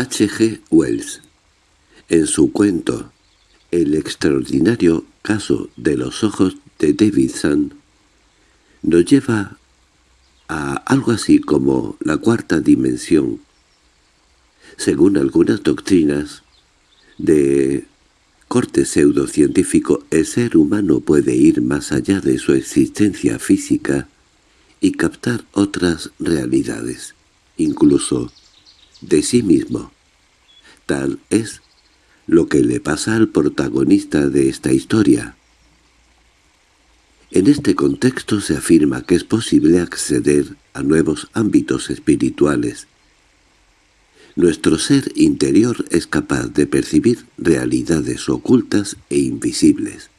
H. G. Wells, en su cuento El extraordinario caso de los ojos de Davidson, nos lleva a algo así como la cuarta dimensión. Según algunas doctrinas de corte pseudocientífico, el ser humano puede ir más allá de su existencia física y captar otras realidades, incluso de sí mismo. Tal es lo que le pasa al protagonista de esta historia. En este contexto se afirma que es posible acceder a nuevos ámbitos espirituales. Nuestro ser interior es capaz de percibir realidades ocultas e invisibles,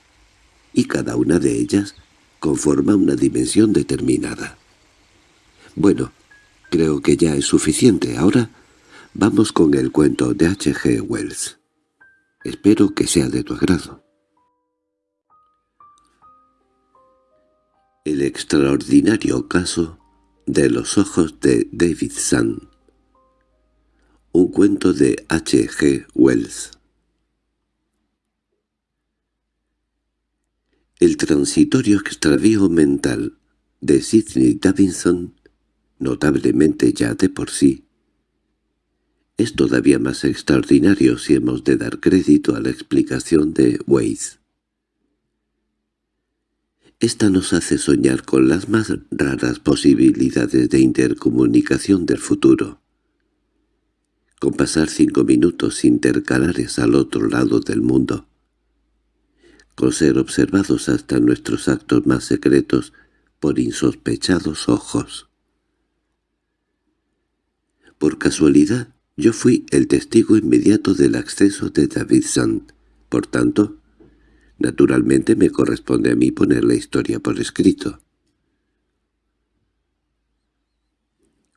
y cada una de ellas conforma una dimensión determinada. Bueno, creo que ya es suficiente. Ahora vamos con el cuento de H. G. Wells. Espero que sea de tu agrado. El extraordinario caso de los ojos de David Sun Un cuento de H. G. Wells El transitorio extravío mental de Sidney Davidson, notablemente ya de por sí, es todavía más extraordinario si hemos de dar crédito a la explicación de Weiss. Esta nos hace soñar con las más raras posibilidades de intercomunicación del futuro. Con pasar cinco minutos intercalares al otro lado del mundo. Con ser observados hasta nuestros actos más secretos por insospechados ojos. Por casualidad, yo fui el testigo inmediato del acceso de Davidson. Por tanto, Naturalmente me corresponde a mí poner la historia por escrito.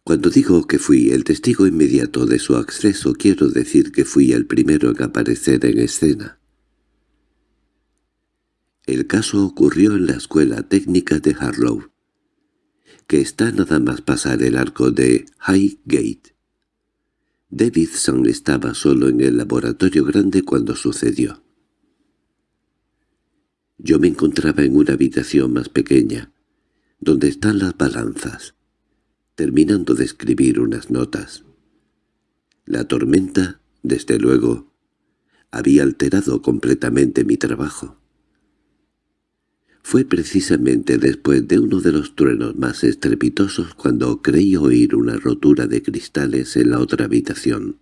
Cuando digo que fui el testigo inmediato de su acceso, quiero decir que fui el primero en aparecer en escena. El caso ocurrió en la Escuela Técnica de Harlow, que está nada más pasar el arco de Highgate. Davidson estaba solo en el laboratorio grande cuando sucedió. Yo me encontraba en una habitación más pequeña, donde están las balanzas, terminando de escribir unas notas. La tormenta, desde luego, había alterado completamente mi trabajo. Fue precisamente después de uno de los truenos más estrepitosos cuando creí oír una rotura de cristales en la otra habitación.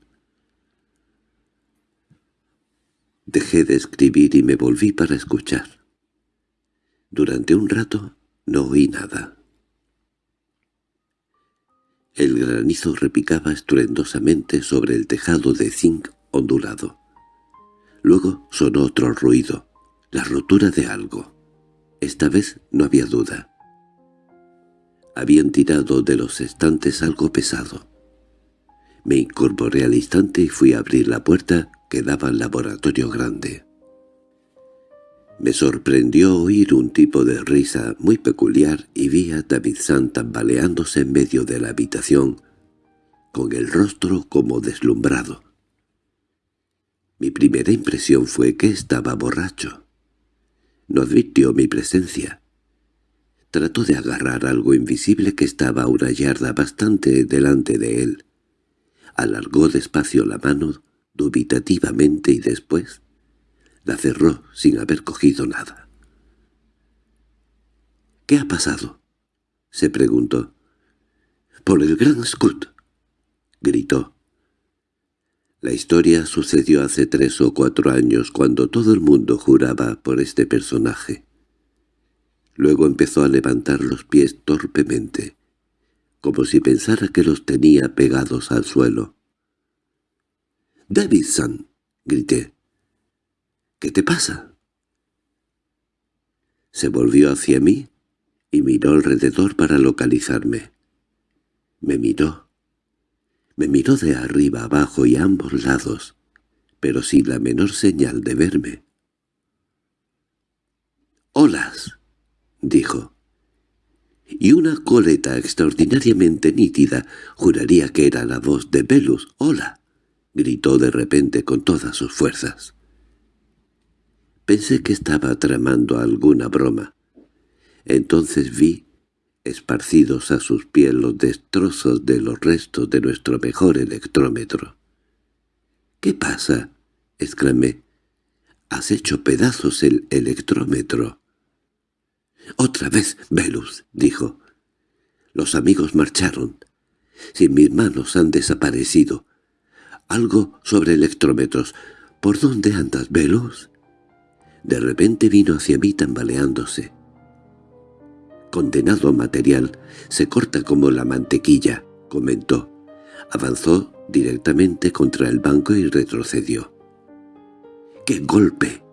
Dejé de escribir y me volví para escuchar. Durante un rato no oí nada. El granizo repicaba estruendosamente sobre el tejado de zinc ondulado. Luego sonó otro ruido, la rotura de algo. Esta vez no había duda. Habían tirado de los estantes algo pesado. Me incorporé al instante y fui a abrir la puerta que daba al laboratorio grande. Me sorprendió oír un tipo de risa muy peculiar y vi a David San tambaleándose en medio de la habitación, con el rostro como deslumbrado. Mi primera impresión fue que estaba borracho. No advirtió mi presencia. Trató de agarrar algo invisible que estaba a una yarda bastante delante de él. Alargó despacio la mano, dubitativamente, y después la cerró sin haber cogido nada. —¿Qué ha pasado? —se preguntó. —Por el gran Scott —gritó. La historia sucedió hace tres o cuatro años cuando todo el mundo juraba por este personaje. Luego empezó a levantar los pies torpemente, como si pensara que los tenía pegados al suelo. —¡Davidson! —grité. —¿Qué te pasa? Se volvió hacia mí y miró alrededor para localizarme. Me miró. Me miró de arriba abajo y a ambos lados, pero sin la menor señal de verme. —¡Olas! —dijo. Y una coleta extraordinariamente nítida, juraría que era la voz de Velus. —¡Hola! —gritó de repente con todas sus fuerzas. Pensé que estaba tramando alguna broma. Entonces vi, esparcidos a sus pies los destrozos de los restos de nuestro mejor electrómetro. —¿Qué pasa? —exclamé. —Has hecho pedazos el electrómetro. —Otra vez, Velus —dijo. Los amigos marcharon. Sin mis manos han desaparecido. Algo sobre electrómetros. ¿Por dónde andas, Velus? De repente vino hacia mí tambaleándose. Condenado material, se corta como la mantequilla, comentó. Avanzó directamente contra el banco y retrocedió. ¡Qué golpe!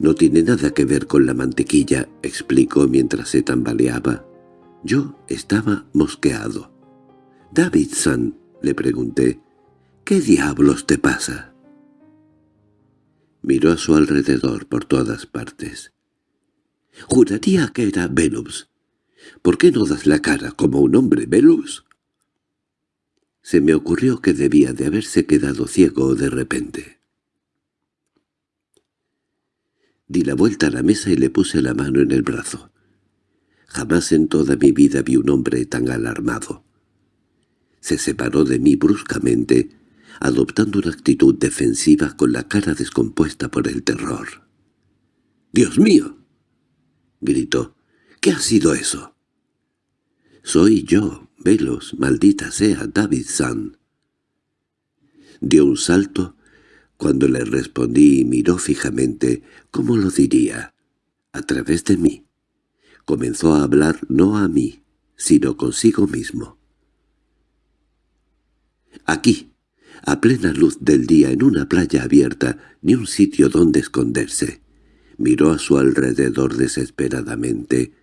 No tiene nada que ver con la mantequilla, explicó mientras se tambaleaba. Yo estaba mosqueado. «Davidson», le pregunté, «¿qué diablos te pasa?» Miró a su alrededor por todas partes. «Juraría que era Velus. ¿Por qué no das la cara como un hombre, Velus?» Se me ocurrió que debía de haberse quedado ciego de repente. Di la vuelta a la mesa y le puse la mano en el brazo. Jamás en toda mi vida vi un hombre tan alarmado. Se separó de mí bruscamente, adoptando una actitud defensiva con la cara descompuesta por el terror. —¡Dios mío! —gritó. —¿Qué ha sido eso? —Soy yo, Velos, maldita sea, Davidson. Dio un salto cuando le respondí y miró fijamente, ¿cómo lo diría? A través de mí. Comenzó a hablar no a mí, sino consigo mismo. Aquí, a plena luz del día en una playa abierta, ni un sitio donde esconderse. Miró a su alrededor desesperadamente.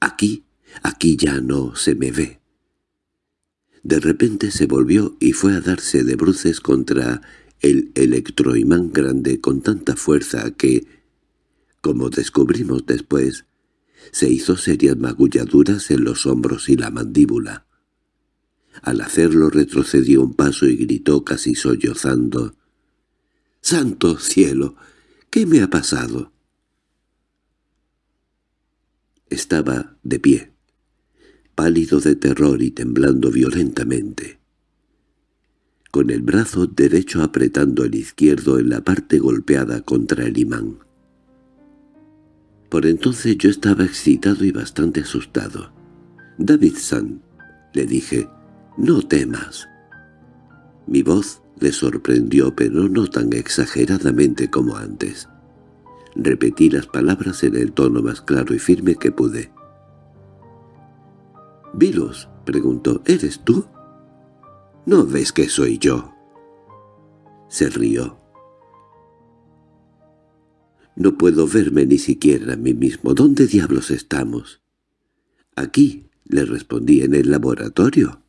Aquí, aquí ya no se me ve. De repente se volvió y fue a darse de bruces contra el electroimán grande con tanta fuerza que, como descubrimos después, se hizo serias magulladuras en los hombros y la mandíbula. Al hacerlo retrocedió un paso y gritó casi sollozando. —¡Santo cielo! ¿Qué me ha pasado? Estaba de pie, pálido de terror y temblando violentamente, con el brazo derecho apretando el izquierdo en la parte golpeada contra el imán. Por entonces yo estaba excitado y bastante asustado. «Davidson», le dije, «no temas». Mi voz le sorprendió, pero no tan exageradamente como antes. Repetí las palabras en el tono más claro y firme que pude. «Vilos», preguntó, «¿eres tú?» «¿No ves que soy yo?» Se rió. No puedo verme ni siquiera a mí mismo. ¿Dónde diablos estamos? Aquí, le respondí, en el laboratorio.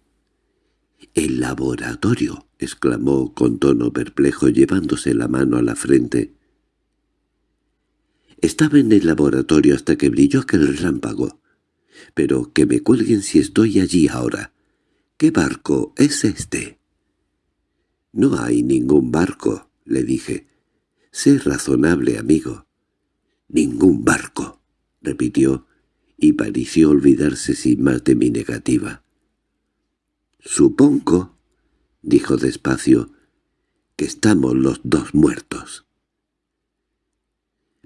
—¿El laboratorio? —exclamó con tono perplejo llevándose la mano a la frente. Estaba en el laboratorio hasta que brilló aquel relámpago. Pero que me cuelguen si estoy allí ahora. ¿Qué barco es este? —No hay ningún barco —le dije. Sé razonable, amigo. —Ningún barco —repitió, y pareció olvidarse sin más de mi negativa. —Supongo —dijo despacio— que estamos los dos muertos.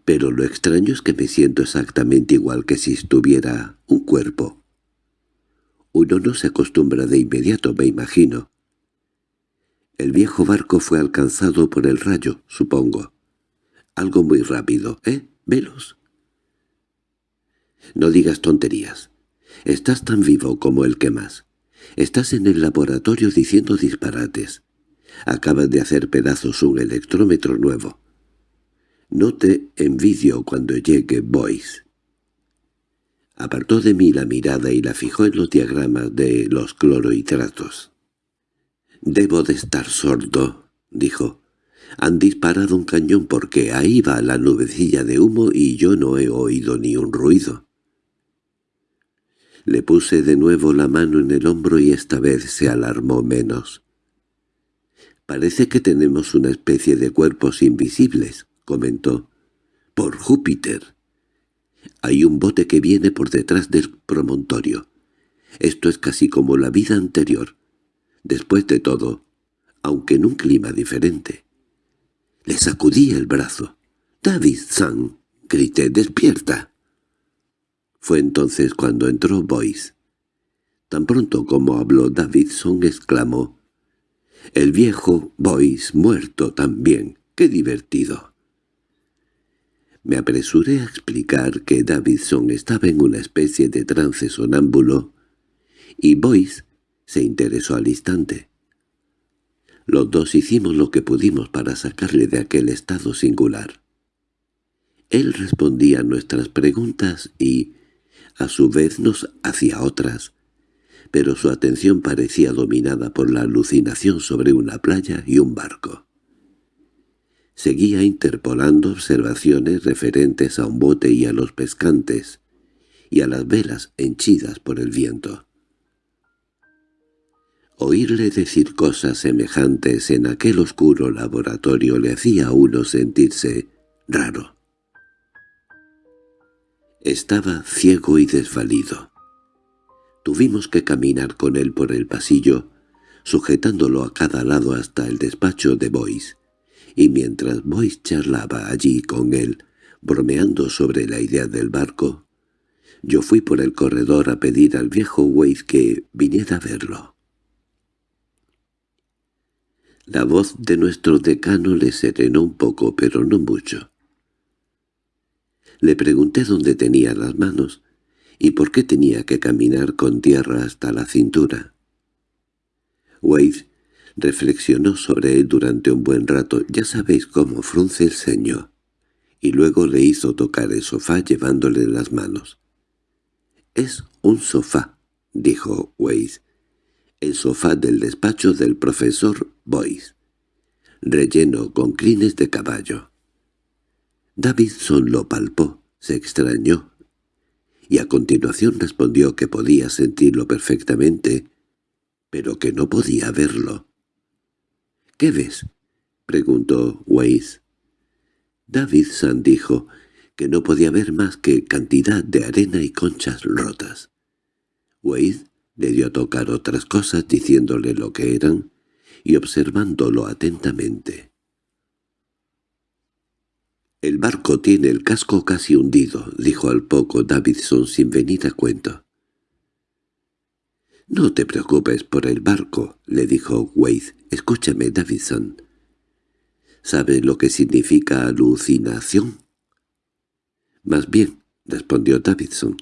Pero lo extraño es que me siento exactamente igual que si estuviera un cuerpo. Uno no se acostumbra de inmediato, me imagino. El viejo barco fue alcanzado por el rayo, supongo. Algo muy rápido, ¿eh? Velos. No digas tonterías. Estás tan vivo como el que más. Estás en el laboratorio diciendo disparates. Acabas de hacer pedazos un electrómetro nuevo. No te envidio cuando llegue Boyce. Apartó de mí la mirada y la fijó en los diagramas de los clorohidratos. «Debo de estar sordo», dijo. Han disparado un cañón porque ahí va la nubecilla de humo y yo no he oído ni un ruido. Le puse de nuevo la mano en el hombro y esta vez se alarmó menos. Parece que tenemos una especie de cuerpos invisibles, comentó. Por Júpiter. Hay un bote que viene por detrás del promontorio. Esto es casi como la vida anterior. Después de todo, aunque en un clima diferente. Le sacudí el brazo. «David-san», grité, «despierta». Fue entonces cuando entró Boyce. Tan pronto como habló Davidson exclamó, «El viejo Boyce muerto también, qué divertido». Me apresuré a explicar que Davidson estaba en una especie de trance sonámbulo, y Boyce se interesó al instante. Los dos hicimos lo que pudimos para sacarle de aquel estado singular. Él respondía a nuestras preguntas y, a su vez, nos hacía otras, pero su atención parecía dominada por la alucinación sobre una playa y un barco. Seguía interpolando observaciones referentes a un bote y a los pescantes, y a las velas henchidas por el viento. Oírle decir cosas semejantes en aquel oscuro laboratorio le hacía a uno sentirse raro. Estaba ciego y desvalido. Tuvimos que caminar con él por el pasillo, sujetándolo a cada lado hasta el despacho de Boyce, y mientras Boyce charlaba allí con él, bromeando sobre la idea del barco, yo fui por el corredor a pedir al viejo Wade que viniera a verlo. La voz de nuestro decano le serenó un poco, pero no mucho. Le pregunté dónde tenía las manos, y por qué tenía que caminar con tierra hasta la cintura. Wade reflexionó sobre él durante un buen rato, ya sabéis cómo frunce el ceño, y luego le hizo tocar el sofá llevándole las manos. «Es un sofá», dijo Wade, «el sofá del despacho del profesor Boyce, relleno con crines de caballo». Davidson lo palpó, se extrañó y a continuación respondió que podía sentirlo perfectamente, pero que no podía verlo. —¿Qué ves? —preguntó Weiss. Davidson dijo que no podía ver más que cantidad de arena y conchas rotas. Weiss le dio a tocar otras cosas diciéndole lo que eran y observándolo atentamente. «El barco tiene el casco casi hundido», dijo al poco Davidson sin venir a cuento. «No te preocupes por el barco», le dijo Wade. «Escúchame, Davidson. ¿Sabes lo que significa alucinación?» «Más bien», respondió Davidson.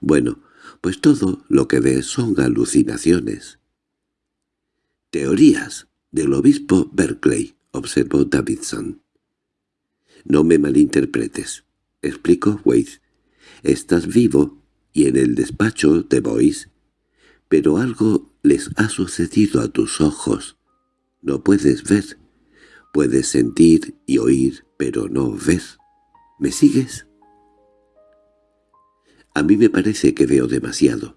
«Bueno, pues todo lo que ves son alucinaciones». «Teorías del obispo Berkeley», observó Davidson. No me malinterpretes, explicó Wade. Estás vivo y en el despacho de Boyce, pero algo les ha sucedido a tus ojos. No puedes ver. Puedes sentir y oír, pero no ver. ¿Me sigues? A mí me parece que veo demasiado.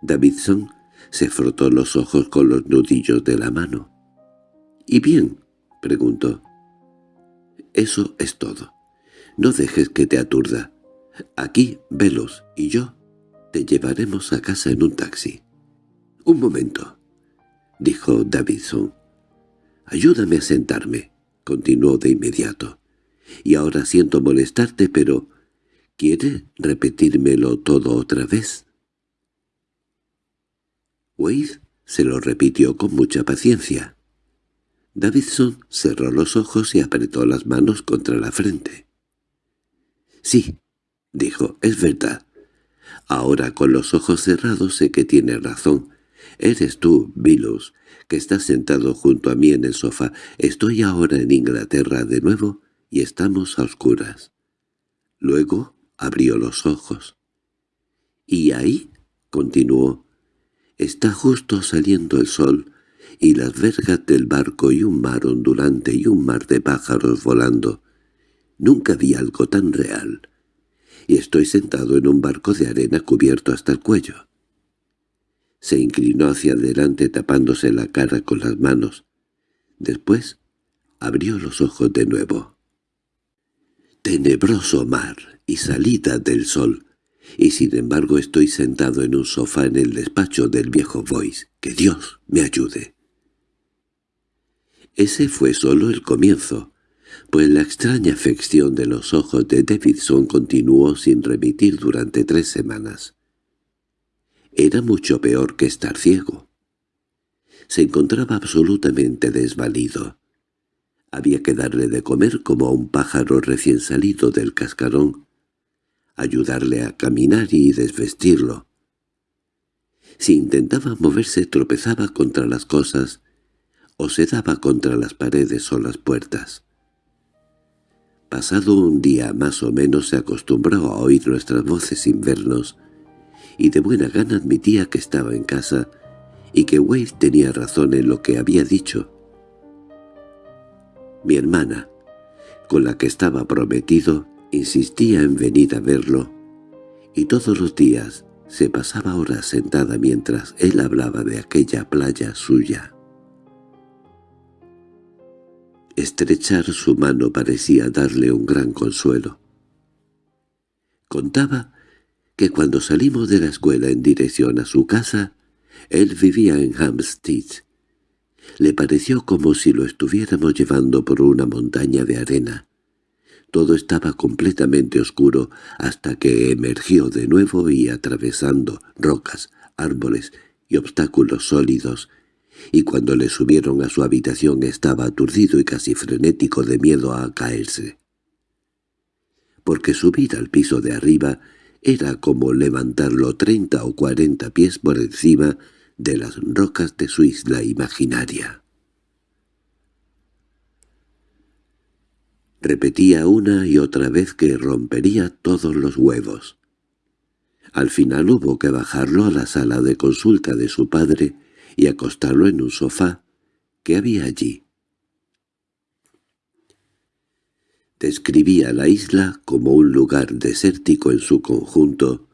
Davidson se frotó los ojos con los nudillos de la mano. —¿Y bien? —preguntó. Eso es todo. No dejes que te aturda. Aquí, Velos y yo te llevaremos a casa en un taxi. —Un momento —dijo Davidson. —Ayúdame a sentarme —continuó de inmediato—. Y ahora siento molestarte, pero... ¿Quiere repetírmelo todo otra vez? Wade se lo repitió con mucha paciencia. Davidson cerró los ojos y apretó las manos contra la frente. «Sí», dijo, «es verdad. Ahora con los ojos cerrados sé que tiene razón. Eres tú, Vilus, que estás sentado junto a mí en el sofá. Estoy ahora en Inglaterra de nuevo y estamos a oscuras». Luego abrió los ojos. «¿Y ahí?» continuó. «Está justo saliendo el sol» y las vergas del barco y un mar ondulante y un mar de pájaros volando. Nunca vi algo tan real. Y estoy sentado en un barco de arena cubierto hasta el cuello. Se inclinó hacia adelante tapándose la cara con las manos. Después abrió los ojos de nuevo. Tenebroso mar y salida del sol, y sin embargo estoy sentado en un sofá en el despacho del viejo Boyce. ¡Que Dios me ayude! Ese fue solo el comienzo, pues la extraña afección de los ojos de Davidson continuó sin remitir durante tres semanas. Era mucho peor que estar ciego. Se encontraba absolutamente desvalido. Había que darle de comer como a un pájaro recién salido del cascarón, ayudarle a caminar y desvestirlo. Si intentaba moverse tropezaba contra las cosas o se daba contra las paredes o las puertas. Pasado un día más o menos se acostumbró a oír nuestras voces sin vernos, y de buena gana admitía que estaba en casa y que Wade tenía razón en lo que había dicho. Mi hermana, con la que estaba prometido, insistía en venir a verlo, y todos los días se pasaba horas sentada mientras él hablaba de aquella playa suya. Estrechar su mano parecía darle un gran consuelo. Contaba que cuando salimos de la escuela en dirección a su casa, él vivía en Hampstead. Le pareció como si lo estuviéramos llevando por una montaña de arena. Todo estaba completamente oscuro hasta que emergió de nuevo y atravesando rocas, árboles y obstáculos sólidos, y cuando le subieron a su habitación estaba aturdido y casi frenético de miedo a caerse. Porque subir al piso de arriba era como levantarlo treinta o cuarenta pies por encima de las rocas de su isla imaginaria. Repetía una y otra vez que rompería todos los huevos. Al final hubo que bajarlo a la sala de consulta de su padre y acostarlo en un sofá que había allí. Describía la isla como un lugar desértico en su conjunto,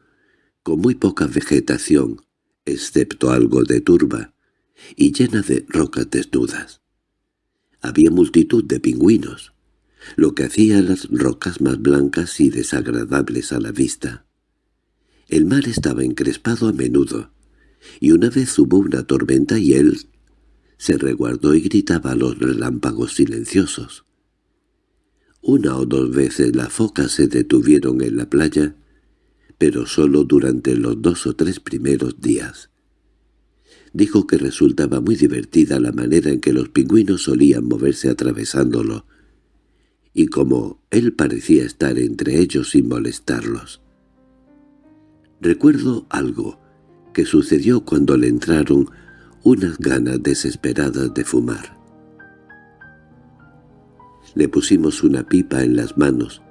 con muy poca vegetación, excepto algo de turba, y llena de rocas desnudas. Había multitud de pingüinos, lo que hacía las rocas más blancas y desagradables a la vista. El mar estaba encrespado a menudo, y una vez hubo una tormenta y él se reguardó y gritaba a los relámpagos silenciosos. Una o dos veces las focas se detuvieron en la playa, pero solo durante los dos o tres primeros días. Dijo que resultaba muy divertida la manera en que los pingüinos solían moverse atravesándolo, y como él parecía estar entre ellos sin molestarlos. Recuerdo algo que sucedió cuando le entraron unas ganas desesperadas de fumar. Le pusimos una pipa en las manos,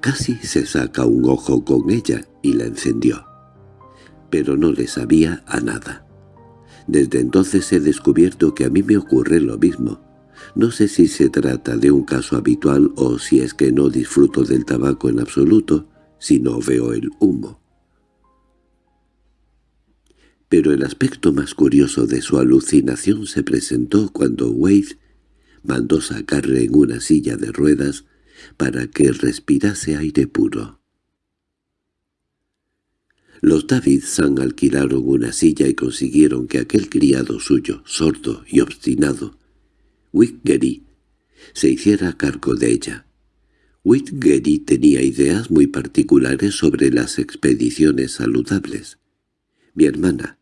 casi se saca un ojo con ella y la encendió. Pero no le sabía a nada. Desde entonces he descubierto que a mí me ocurre lo mismo. No sé si se trata de un caso habitual o si es que no disfruto del tabaco en absoluto, si no veo el humo. Pero el aspecto más curioso de su alucinación se presentó cuando Wade mandó sacarle en una silla de ruedas para que respirase aire puro. Los Davidson alquilaron una silla y consiguieron que aquel criado suyo, sordo y obstinado, Whitgery, se hiciera cargo de ella. Whitgery tenía ideas muy particulares sobre las expediciones saludables. Mi hermana,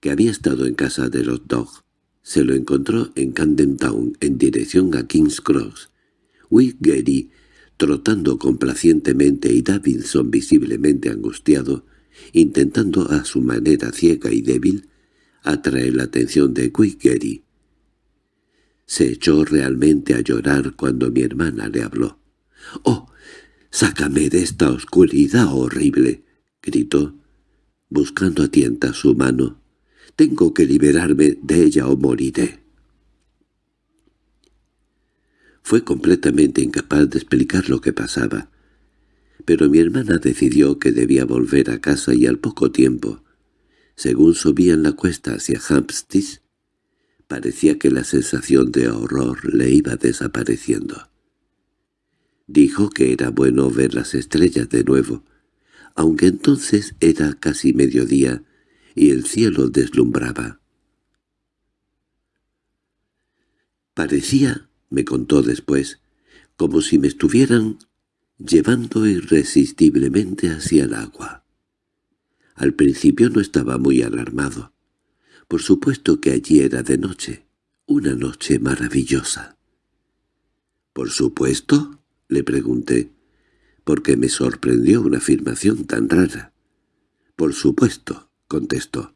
que había estado en casa de los Dog, se lo encontró en Camden Town en dirección a King's Cross. Whitgery, trotando complacientemente y Davidson visiblemente angustiado, intentando a su manera ciega y débil atraer la atención de Whitgery. Se echó realmente a llorar cuando mi hermana le habló. —¡Oh, sácame de esta oscuridad horrible! —gritó, buscando a tienta su mano. —Tengo que liberarme de ella o moriré. Fue completamente incapaz de explicar lo que pasaba, pero mi hermana decidió que debía volver a casa y al poco tiempo, según subían la cuesta hacia Hampstead, Parecía que la sensación de horror le iba desapareciendo. Dijo que era bueno ver las estrellas de nuevo, aunque entonces era casi mediodía y el cielo deslumbraba. Parecía, me contó después, como si me estuvieran llevando irresistiblemente hacia el agua. Al principio no estaba muy alarmado. Por supuesto que allí era de noche, una noche maravillosa. —¿Por supuesto? —le pregunté, porque me sorprendió una afirmación tan rara. —Por supuesto —contestó.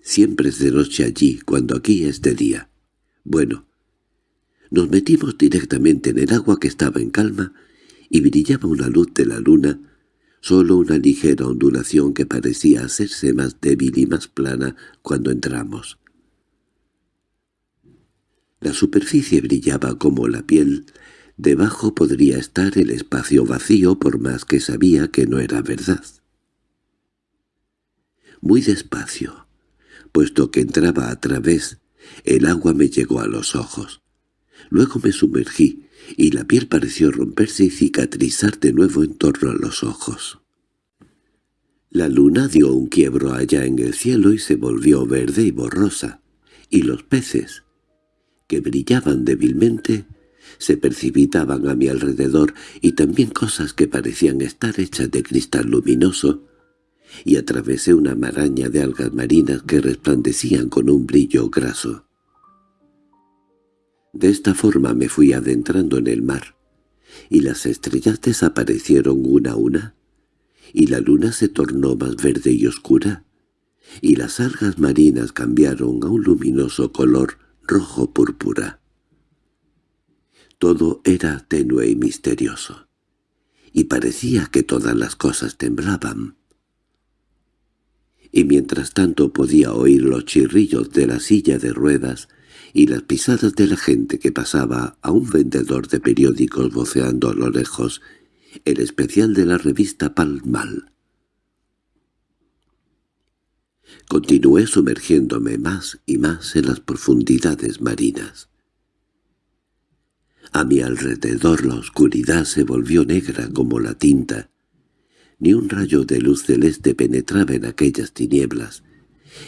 —Siempre es de noche allí, cuando aquí es de día. Bueno, nos metimos directamente en el agua que estaba en calma y brillaba una luz de la luna, solo una ligera ondulación que parecía hacerse más débil y más plana cuando entramos. La superficie brillaba como la piel, debajo podría estar el espacio vacío por más que sabía que no era verdad. Muy despacio, puesto que entraba a través el agua me llegó a los ojos. Luego me sumergí, y la piel pareció romperse y cicatrizar de nuevo en torno a los ojos. La luna dio un quiebro allá en el cielo y se volvió verde y borrosa, y los peces, que brillaban débilmente, se precipitaban a mi alrededor y también cosas que parecían estar hechas de cristal luminoso, y atravesé una maraña de algas marinas que resplandecían con un brillo graso. De esta forma me fui adentrando en el mar, y las estrellas desaparecieron una a una, y la luna se tornó más verde y oscura, y las algas marinas cambiaron a un luminoso color rojo púrpura. Todo era tenue y misterioso, y parecía que todas las cosas temblaban y mientras tanto podía oír los chirrillos de la silla de ruedas y las pisadas de la gente que pasaba a un vendedor de periódicos voceando a lo lejos el especial de la revista Palmal. Continué sumergiéndome más y más en las profundidades marinas. A mi alrededor la oscuridad se volvió negra como la tinta, ni un rayo de luz celeste penetraba en aquellas tinieblas,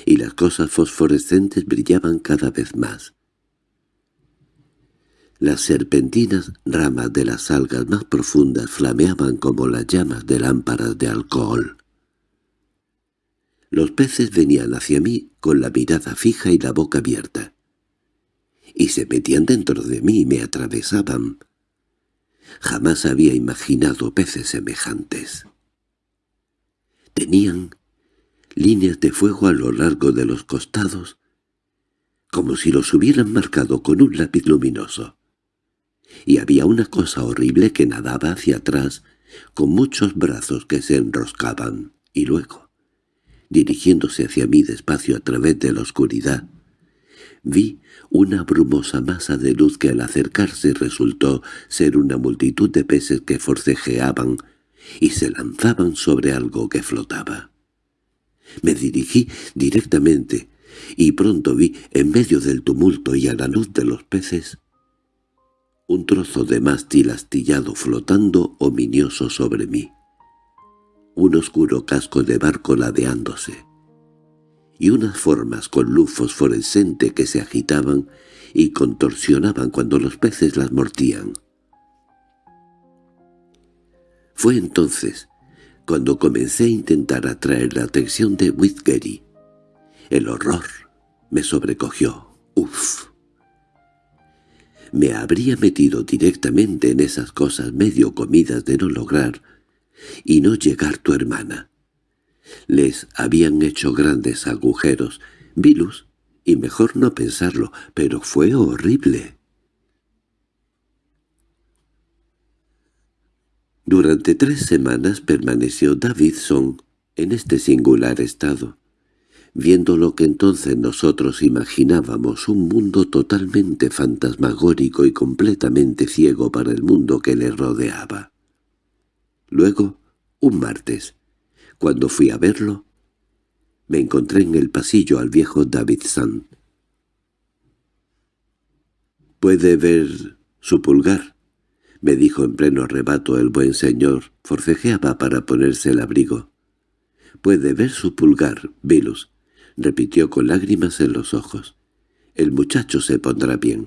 y las cosas fosforescentes brillaban cada vez más. Las serpentinas ramas de las algas más profundas flameaban como las llamas de lámparas de alcohol. Los peces venían hacia mí con la mirada fija y la boca abierta, y se metían dentro de mí y me atravesaban. Jamás había imaginado peces semejantes. Tenían líneas de fuego a lo largo de los costados, como si los hubieran marcado con un lápiz luminoso. Y había una cosa horrible que nadaba hacia atrás, con muchos brazos que se enroscaban, y luego, dirigiéndose hacia mí despacio a través de la oscuridad, vi una brumosa masa de luz que al acercarse resultó ser una multitud de peces que forcejeaban y se lanzaban sobre algo que flotaba. Me dirigí directamente, y pronto vi, en medio del tumulto y a la luz de los peces, un trozo de mástil astillado flotando ominioso sobre mí, un oscuro casco de barco ladeándose, y unas formas con luz fosforescente que se agitaban y contorsionaban cuando los peces las mordían. Fue entonces cuando comencé a intentar atraer la atención de Whitgery. El horror me sobrecogió. ¡Uf! Me habría metido directamente en esas cosas medio comidas de no lograr y no llegar tu hermana. Les habían hecho grandes agujeros, vilus, y mejor no pensarlo, pero fue horrible. Durante tres semanas permaneció Davidson en este singular estado, viendo lo que entonces nosotros imaginábamos un mundo totalmente fantasmagórico y completamente ciego para el mundo que le rodeaba. Luego, un martes, cuando fui a verlo, me encontré en el pasillo al viejo Davidson. —¿Puede ver su pulgar? —me dijo en pleno arrebato el buen señor. Forcejeaba para ponerse el abrigo. —Puede ver su pulgar, Vilus —repitió con lágrimas en los ojos. —El muchacho se pondrá bien.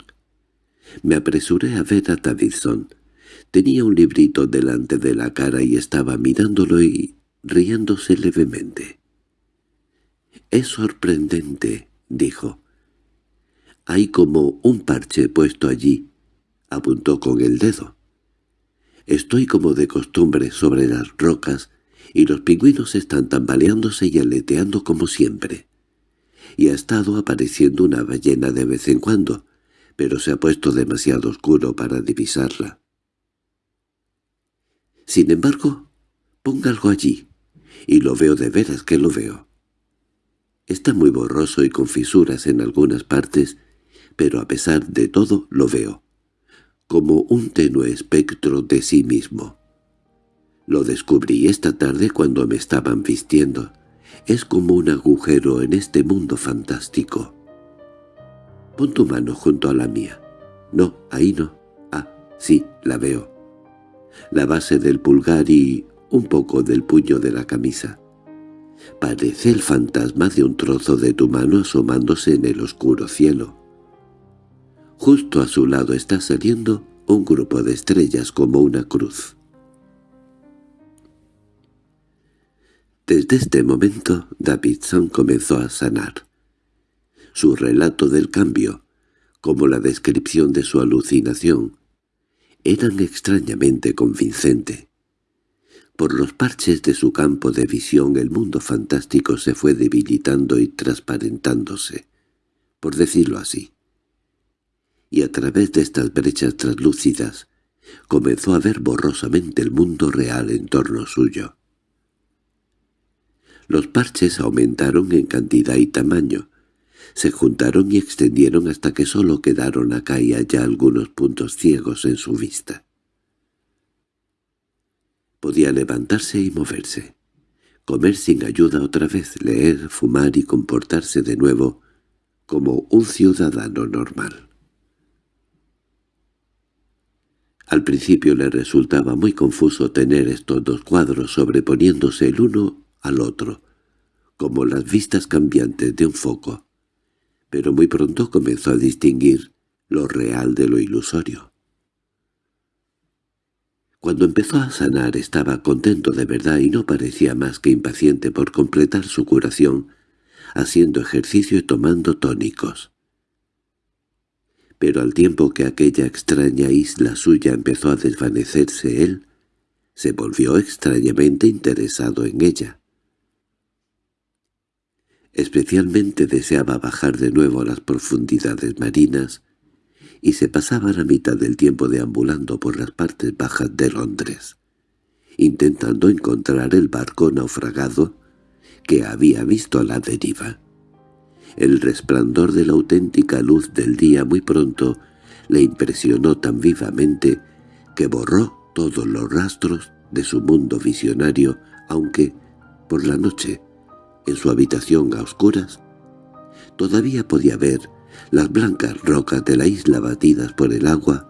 Me apresuré a ver a Davidson. Tenía un librito delante de la cara y estaba mirándolo y riéndose levemente. «Es sorprendente», dijo. «Hay como un parche puesto allí», apuntó con el dedo. «Estoy como de costumbre sobre las rocas y los pingüinos están tambaleándose y aleteando como siempre. Y ha estado apareciendo una ballena de vez en cuando, pero se ha puesto demasiado oscuro para divisarla. Sin embargo, ponga algo allí, y lo veo de veras que lo veo. Está muy borroso y con fisuras en algunas partes, pero a pesar de todo lo veo, como un tenue espectro de sí mismo. Lo descubrí esta tarde cuando me estaban vistiendo. Es como un agujero en este mundo fantástico. Pon tu mano junto a la mía. No, ahí no. Ah, sí, la veo. La base del pulgar y un poco del puño de la camisa. Parece el fantasma de un trozo de tu mano asomándose en el oscuro cielo. Justo a su lado está saliendo un grupo de estrellas como una cruz. Desde este momento Davidson comenzó a sanar. Su relato del cambio, como la descripción de su alucinación, eran extrañamente convincente. Por los parches de su campo de visión el mundo fantástico se fue debilitando y transparentándose, por decirlo así. Y a través de estas brechas translúcidas comenzó a ver borrosamente el mundo real en torno suyo. Los parches aumentaron en cantidad y tamaño, se juntaron y extendieron hasta que solo quedaron acá y allá algunos puntos ciegos en su vista. Podía levantarse y moverse, comer sin ayuda otra vez, leer, fumar y comportarse de nuevo como un ciudadano normal. Al principio le resultaba muy confuso tener estos dos cuadros sobreponiéndose el uno al otro, como las vistas cambiantes de un foco, pero muy pronto comenzó a distinguir lo real de lo ilusorio. Cuando empezó a sanar estaba contento de verdad y no parecía más que impaciente por completar su curación, haciendo ejercicio y tomando tónicos. Pero al tiempo que aquella extraña isla suya empezó a desvanecerse él, se volvió extrañamente interesado en ella. Especialmente deseaba bajar de nuevo a las profundidades marinas y se pasaba la mitad del tiempo deambulando por las partes bajas de Londres, intentando encontrar el barco naufragado que había visto a la deriva. El resplandor de la auténtica luz del día muy pronto le impresionó tan vivamente que borró todos los rastros de su mundo visionario, aunque, por la noche, en su habitación a oscuras, todavía podía ver las blancas rocas de la isla batidas por el agua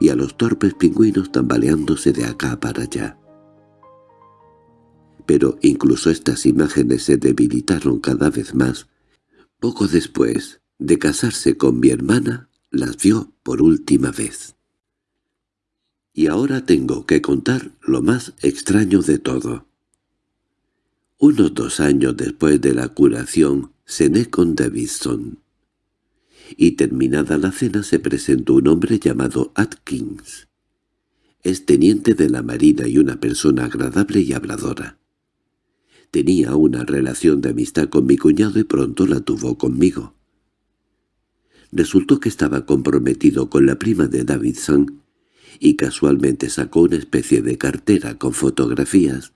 y a los torpes pingüinos tambaleándose de acá para allá. Pero incluso estas imágenes se debilitaron cada vez más. Poco después de casarse con mi hermana, las vio por última vez. Y ahora tengo que contar lo más extraño de todo. Unos dos años después de la curación, cené con Davidson. Y terminada la cena se presentó un hombre llamado Atkins. Es teniente de la marina y una persona agradable y habladora. Tenía una relación de amistad con mi cuñado y pronto la tuvo conmigo. Resultó que estaba comprometido con la prima de Davidson y casualmente sacó una especie de cartera con fotografías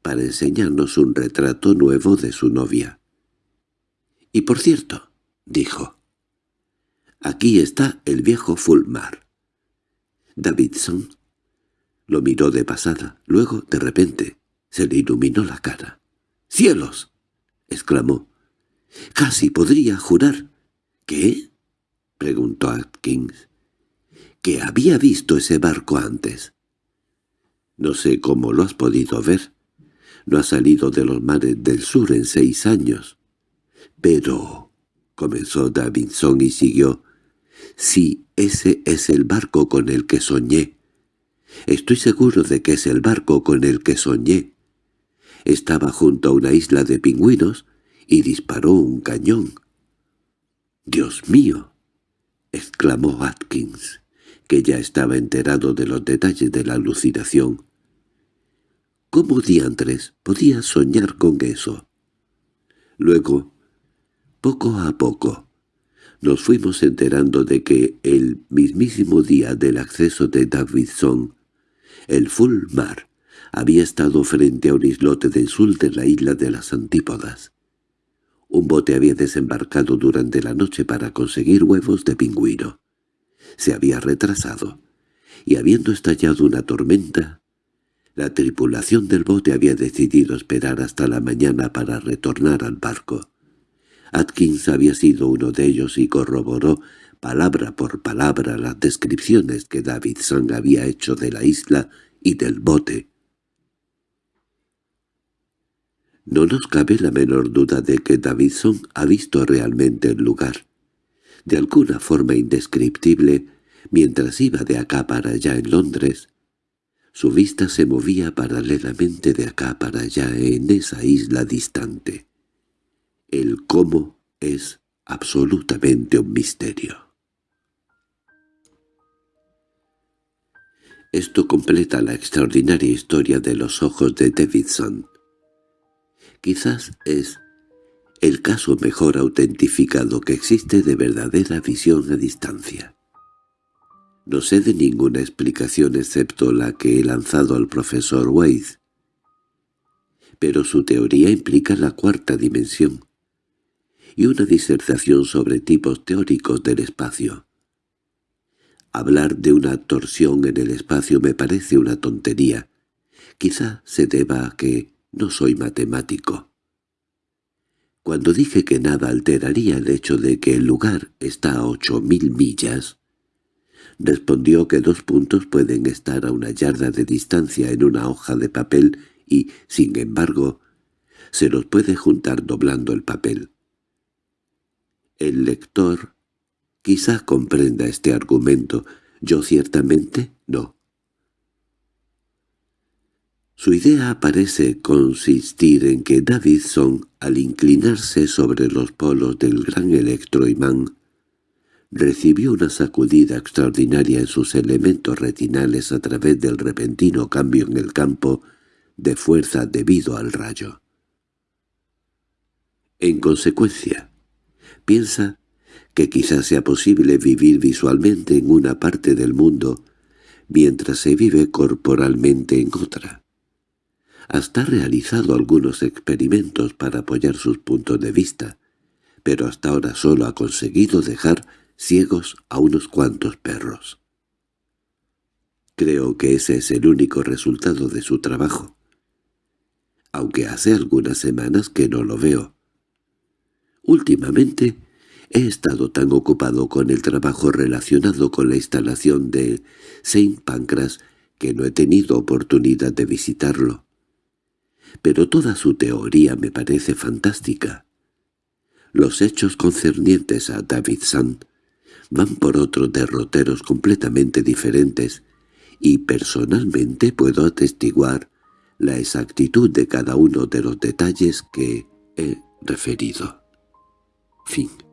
para enseñarnos un retrato nuevo de su novia. —Y por cierto —dijo—, aquí está el viejo Fulmar. Davidson lo miró de pasada, luego, de repente, se le iluminó la cara. —¡Cielos! —exclamó. —Casi podría jurar. —¿Qué? —preguntó Atkins. que había visto ese barco antes. No sé cómo lo has podido ver. No ha salido de los mares del sur en seis años. Pero, comenzó Davidson y siguió, si ese es el barco con el que soñé. Estoy seguro de que es el barco con el que soñé. Estaba junto a una isla de pingüinos y disparó un cañón. —¡Dios mío! —exclamó Atkins, que ya estaba enterado de los detalles de la alucinación. ¿Cómo diantres podía soñar con eso? Luego, poco a poco, nos fuimos enterando de que el mismísimo día del acceso de Davidson, el full mar había estado frente a un islote del sur de la isla de las Antípodas. Un bote había desembarcado durante la noche para conseguir huevos de pingüino. Se había retrasado, y habiendo estallado una tormenta, la tripulación del bote había decidido esperar hasta la mañana para retornar al barco. Atkins había sido uno de ellos y corroboró palabra por palabra las descripciones que Davidson había hecho de la isla y del bote. No nos cabe la menor duda de que Davidson ha visto realmente el lugar. De alguna forma indescriptible, mientras iba de acá para allá en Londres, su vista se movía paralelamente de acá para allá en esa isla distante. El cómo es absolutamente un misterio. Esto completa la extraordinaria historia de los ojos de Davidson. Quizás es el caso mejor autentificado que existe de verdadera visión a distancia. No sé de ninguna explicación excepto la que he lanzado al profesor Wade, pero su teoría implica la cuarta dimensión, y una disertación sobre tipos teóricos del espacio. Hablar de una torsión en el espacio me parece una tontería. Quizá se deba a que no soy matemático. Cuando dije que nada alteraría el hecho de que el lugar está a ocho mil millas, respondió que dos puntos pueden estar a una yarda de distancia en una hoja de papel y, sin embargo, se los puede juntar doblando el papel. El lector quizá comprenda este argumento, yo ciertamente no. Su idea parece consistir en que Davidson, al inclinarse sobre los polos del gran electroimán, recibió una sacudida extraordinaria en sus elementos retinales a través del repentino cambio en el campo de fuerza debido al rayo. En consecuencia, Piensa que quizás sea posible vivir visualmente en una parte del mundo mientras se vive corporalmente en otra. Hasta ha realizado algunos experimentos para apoyar sus puntos de vista, pero hasta ahora solo ha conseguido dejar ciegos a unos cuantos perros. Creo que ese es el único resultado de su trabajo, aunque hace algunas semanas que no lo veo. Últimamente he estado tan ocupado con el trabajo relacionado con la instalación de Saint Pancras que no he tenido oportunidad de visitarlo. Pero toda su teoría me parece fantástica. Los hechos concernientes a David Sand van por otros derroteros completamente diferentes y personalmente puedo atestiguar la exactitud de cada uno de los detalles que he referido. Fin.